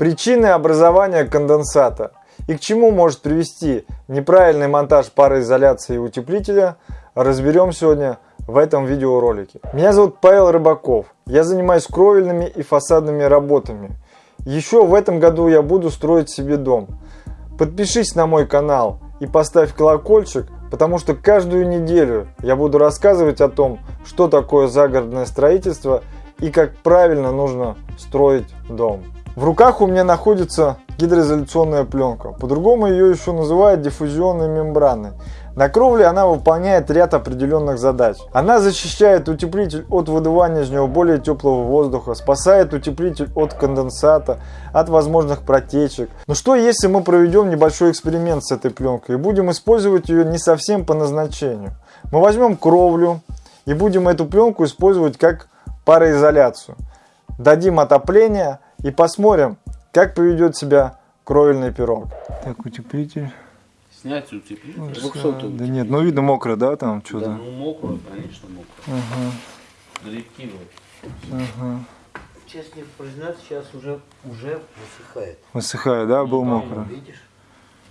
Причины образования конденсата и к чему может привести неправильный монтаж пароизоляции и утеплителя, разберем сегодня в этом видеоролике. Меня зовут Павел Рыбаков, я занимаюсь кровельными и фасадными работами. Еще в этом году я буду строить себе дом. Подпишись на мой канал и поставь колокольчик, потому что каждую неделю я буду рассказывать о том, что такое загородное строительство и как правильно нужно строить дом. В руках у меня находится гидроизоляционная пленка. По-другому ее еще называют диффузионной мембраной. На кровле она выполняет ряд определенных задач. Она защищает утеплитель от выдувания из него более теплого воздуха, спасает утеплитель от конденсата, от возможных протечек. Но что если мы проведем небольшой эксперимент с этой пленкой и будем использовать ее не совсем по назначению? Мы возьмем кровлю и будем эту пленку использовать как пароизоляцию. Дадим отопление и посмотрим, как поведет себя кровельный пирог. Так, утеплитель. Снять утеплитель. Ну, Двухсотый Да нет, ну видно мокро, да, там Да, что-то? ну мокро, конечно, мокро. Ага, Древкивый. ага. Честно признаться, сейчас уже, уже высыхает. Высыхает, да, был Ну, мокро. Видишь?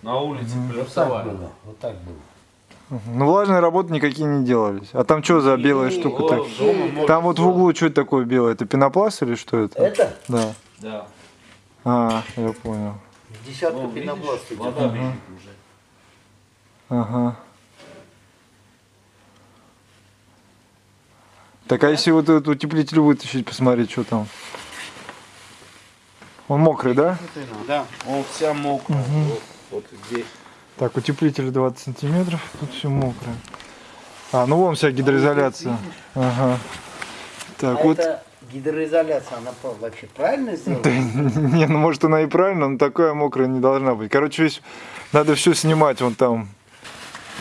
На улице Вот так плюсовая. было. Вот так было. Ну влажные работы никакие не делались. А там что за белая Ну, штука о, так? дома можно Там вот в углу что это такое белое? Это пенопласт или что это? Это Да. Да. А, я понял. десятка Вон, видишь, пенопласт идет. вода бежит уже. Ага. Так, а если вот этот утеплитель вытащить, посмотреть, что там? Он мокрый, да? Да, он вся мокрая. Вот, вот здесь. Так, утеплитель 20 сантиметров, тут все мокрое. А, ну вон вся гидроизоляция. Ага. Так, а вот. это гидроизоляция, она вообще правильно сделана? Да, не, ну может она и правильно, но такая мокрая не должна быть. Короче, весь, надо все снимать вон там.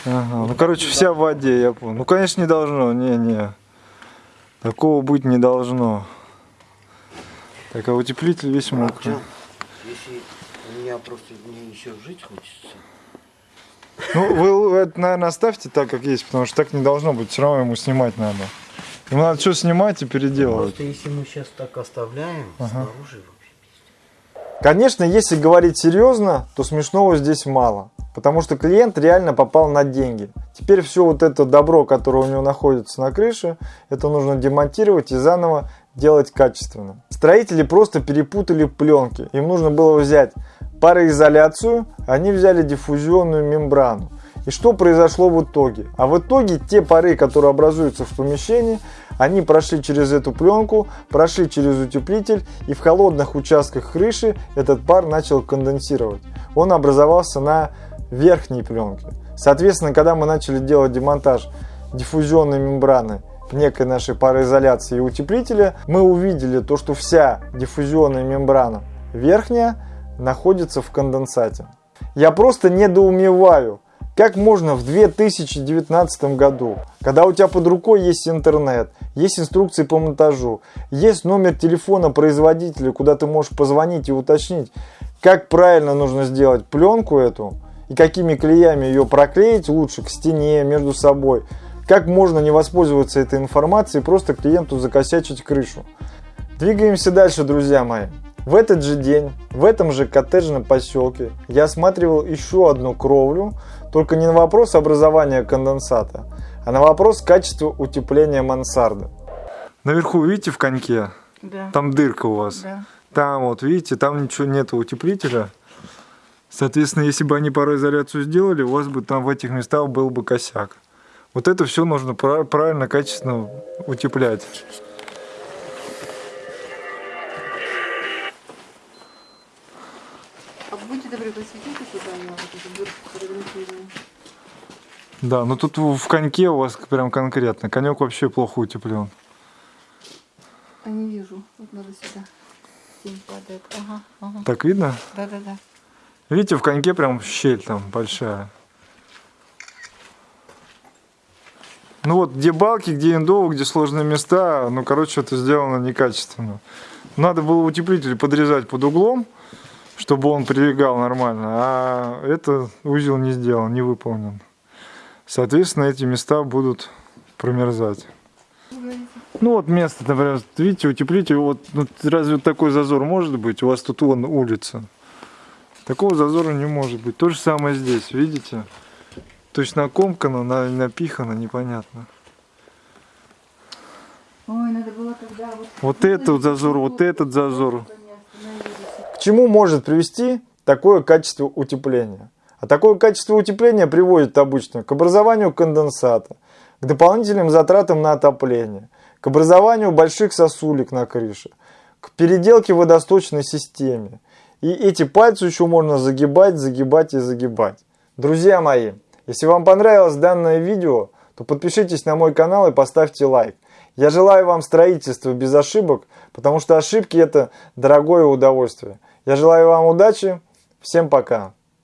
Ага, ну короче, вся в воде, я понял. Ну, конечно, не должно, не-не. Такого быть не должно. Так, а утеплитель весь мокрый. Если у меня просто мне еще жить хочется. Ну, вы это, наверное, оставьте так, как есть, потому что так не должно быть. Все равно ему снимать надо. Ему надо что снимать и переделывать. Просто если мы сейчас так оставляем, снаружи вообще. Конечно, если говорить серьезно, то смешного здесь мало. Потому что клиент реально попал на деньги. Теперь все вот это добро, которое у него находится на крыше, это нужно демонтировать и заново делать качественно. Строители просто перепутали пленки. Им нужно было взять пароизоляцию, они взяли диффузионную мембрану. И что произошло в итоге? А в итоге те пары, которые образуются в помещении, они прошли через эту пленку, прошли через утеплитель, и в холодных участках крыши этот пар начал конденсировать. Он образовался на верхней пленке. Соответственно, когда мы начали делать демонтаж диффузионной мембраны некой нашей пароизоляции и утеплителя, мы увидели то, что вся диффузионная мембрана верхняя находится в конденсате. Я просто недоумеваю, как можно в 2019 году, когда у тебя под рукой есть интернет, есть инструкции по монтажу, есть номер телефона производителя, куда ты можешь позвонить и уточнить, как правильно нужно сделать пленку эту, и какими клеями ее проклеить лучше к стене, между собой, как можно не воспользоваться этой информацией и просто клиенту закосячить крышу. Двигаемся дальше, друзья мои. В этот же день, в этом же коттеджном поселке, я осматривал еще одну кровлю, только не на вопрос образования конденсата, а на вопрос качества утепления мансарды. Наверху, видите, в коньке? Да. Там дырка у вас. Да. Там вот, видите, там ничего нет утеплителя. Соответственно, если бы они пароизоляцию сделали, у вас бы там в этих местах был бы косяк. Вот это все нужно пра- правильно, качественно утеплять. Сюда на вот эту. Да, но тут в в коньке у вас прям конкретно. Конек вообще плохо утеплен. А не вижу. Вот надо сюда. Тень падает. Ага, ага. Так видно? Да-да-да. Видите, в коньке прям щель там большая. Ну вот, где балки, где индовы, где сложные места, ну, короче, это сделано некачественно. Надо было утеплитель подрезать под углом, чтобы он прилегал нормально, а это узел не сделан, не выполнен. Соответственно, эти места будут промерзать. Ну вот место, например, видите, утеплите, вот ну, разве вот такой зазор может быть? У вас тут вон улица. Такого зазора не может быть. То же самое здесь, видите? То есть накомкано, на- напихано, непонятно. Ой, надо было когда вот... Вот это вот зазор, вот этот зазор. Чему может привести такое качество утепления? А такое качество утепления приводит обычно к образованию конденсата, к дополнительным затратам на отопление, к образованию больших сосулек на крыше, к переделке водосточной системе. И эти пальцы еще можно загибать, загибать и загибать. Друзья мои, если вам понравилось данное видео, то подпишитесь на мой канал и поставьте лайк. Я желаю вам строительства без ошибок, потому что ошибки это дорогое удовольствие. Я желаю вам удачи. Всем пока.